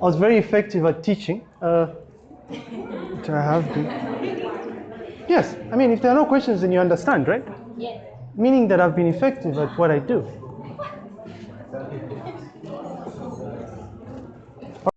I was very effective at teaching, uh, which I have been. Yes, I mean, if there are no questions, then you understand, right? Yes. Meaning that I've been effective at what I do.